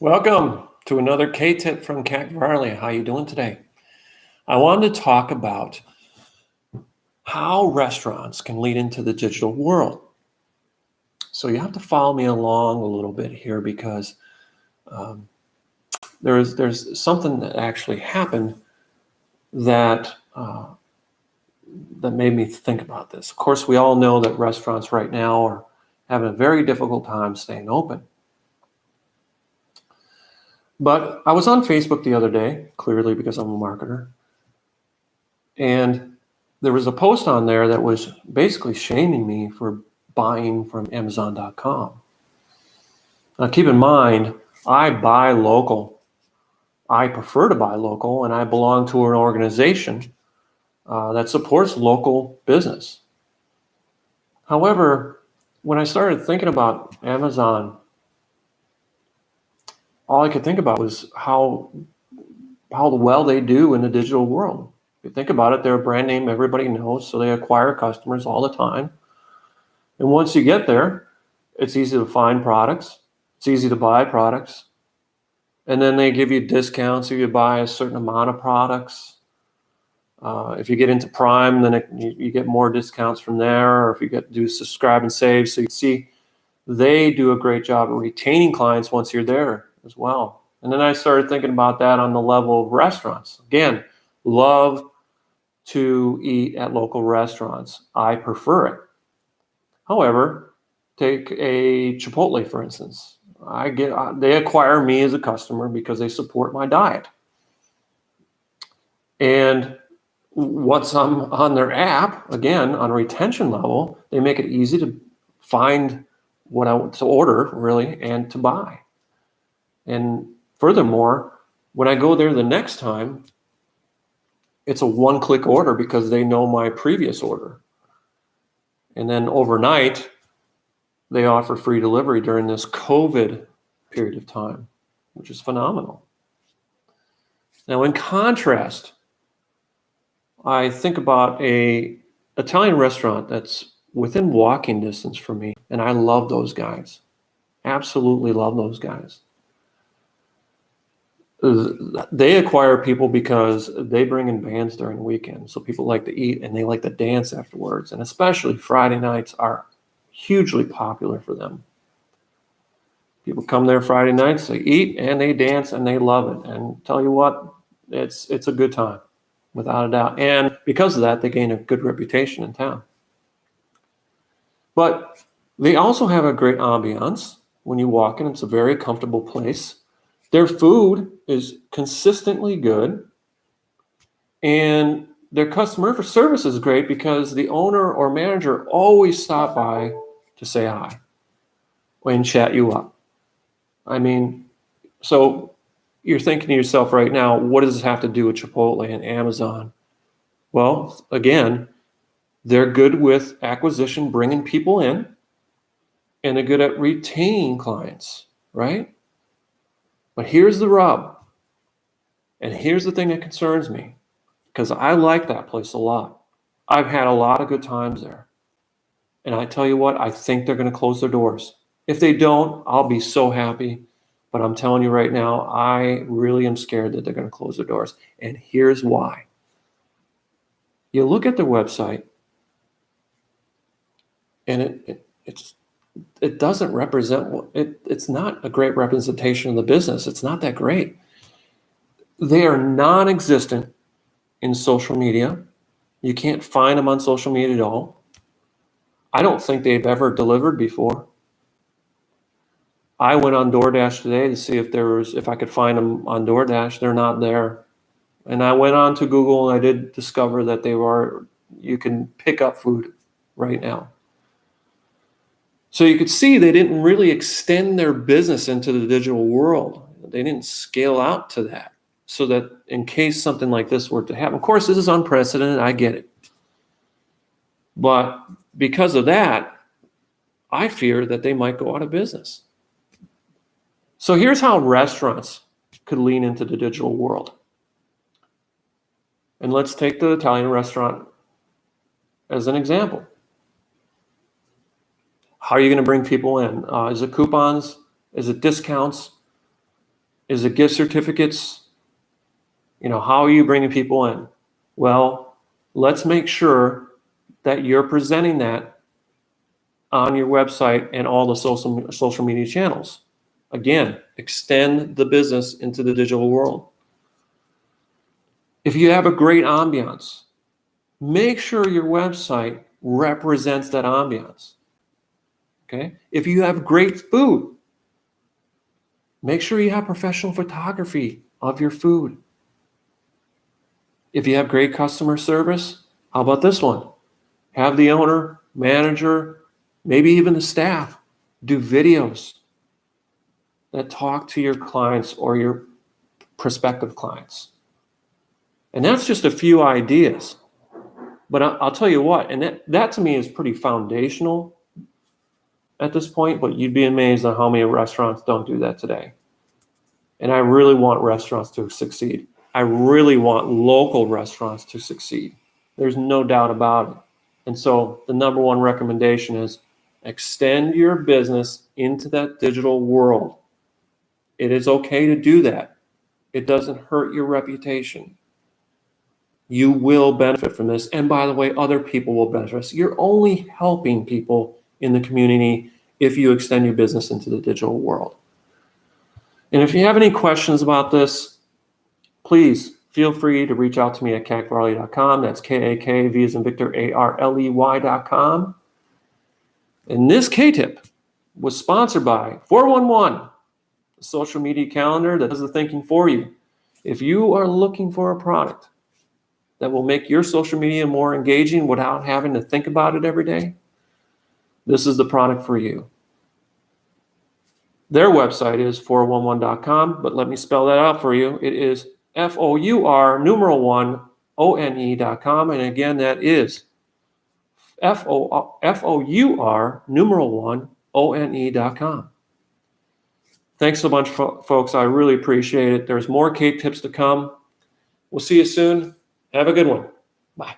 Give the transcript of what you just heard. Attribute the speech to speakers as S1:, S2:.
S1: Welcome to another K-tip from Cat Varley. How you doing today? I wanted to talk about how restaurants can lead into the digital world. So you have to follow me along a little bit here because um, there's there's something that actually happened that uh, that made me think about this. Of course, we all know that restaurants right now are having a very difficult time staying open. But I was on Facebook the other day, clearly because I'm a marketer, and there was a post on there that was basically shaming me for buying from Amazon.com. Now, keep in mind, I buy local. I prefer to buy local, and I belong to an organization uh, that supports local business. However, when I started thinking about Amazon all I could think about was how how well they do in the digital world. If you think about it, they're a brand name everybody knows, so they acquire customers all the time. And once you get there, it's easy to find products. It's easy to buy products. And then they give you discounts if you buy a certain amount of products. Uh, if you get into Prime, then it, you, you, get more discounts from there. Or if you get do subscribe and save, so you see they do a great job of retaining clients once you're there as well. And then I started thinking about that on the level of restaurants. Again, love to eat at local restaurants. I prefer it. However, take a Chipotle, for instance. I get uh, they acquire me as a customer because they support my diet. And once I'm on their app, again, on a retention level, they make it easy to find what I want to order really and to buy. And furthermore, when I go there the next time, it's a one click order because they know my previous order. And then overnight, they offer free delivery during this COVID period of time, which is phenomenal. Now, in contrast, I think about a Italian restaurant that's within walking distance from me, and I love those guys. Absolutely love those guys they acquire people because they bring in bands during the weekend. So people like to eat and they like to dance afterwards. And especially Friday nights are hugely popular for them. People come there Friday nights, they eat and they dance and they love it. And tell you what, it's it's a good time, without a doubt. And because of that, they gain a good reputation in town. But they also have a great ambiance when you walk in. It's a very comfortable place their food is consistently good and their customer service is great because the owner or manager always stop by to say hi and chat you up. I mean, so you're thinking to yourself right now, what does this have to do with Chipotle and Amazon? Well, again, they're good with acquisition, bringing people in, and they're good at retaining clients, right? But here's the rub. And here's the thing that concerns me because I like that place a lot. I've had a lot of good times there. And I tell you what, I think they're going to close their doors. If they don't, I'll be so happy. But I'm telling you right now, I really am scared that they're going to close their doors. And here's why. You look at their website, and it, it it's it doesn't represent it it's not a great representation of the business it's not that great they are non-existent in social media. You can't find them on social media at all. I don't think they've ever delivered before. I went on doordash today to see if there was if i could find them on doordash. They're not there. And i went on to google and i did discover that they were you can pick up food right now. So you could see they didn't really extend their business into the digital world. They didn't scale out to that so that in case something like this were to happen. Of course, this is unprecedented. I get it. But because of that, I fear that they might go out of business. So here's how restaurants could lean into the digital world. And let's take the Italian restaurant as an example. How are you going to bring people in? Uh, is it coupons? Is it discounts? Is it gift certificates? You know, how are you bringing people in? Well, let's make sure that you're presenting that on your website and all the social, social media channels. Again, extend the business into the digital world. If you have a great ambiance, make sure your website represents that ambiance. Okay. If you have great food, make sure you have professional photography of your food. If you have great customer service, how about this one? Have the owner, manager, maybe even the staff do videos that talk to your clients or your prospective clients. And that's just a few ideas. But I'll tell you what, and that, that to me is pretty foundational at this point, but you'd be amazed at how many restaurants don't do that today. And I really want restaurants to succeed. I really want local restaurants to succeed. There's no doubt about it. And so the number one recommendation is extend your business into that digital world. It is okay to do that. It doesn't hurt your reputation. You will benefit from this. And by the way, other people will benefit. So You're only helping people in the community if you extend your business into the digital world. And if you have any questions about this, please feel free to reach out to me at kakvarley.com. That's K-A-K, V as in Victor, A-R-L-E-Y.com. And this K-tip was sponsored by 411, a social media calendar that does the thinking for you. If you are looking for a product that will make your social media more engaging without having to think about it every day, this is the product for you. Their website is 411.com, but let me spell that out for you. It is F-O-U-R numeral one O-N-E dot com. And again, that is F-O-U-R numeral one O-N-E dot com. Thanks so much, folks. I really appreciate it. There's more K tips to come. We'll see you soon. Have a good one. Bye.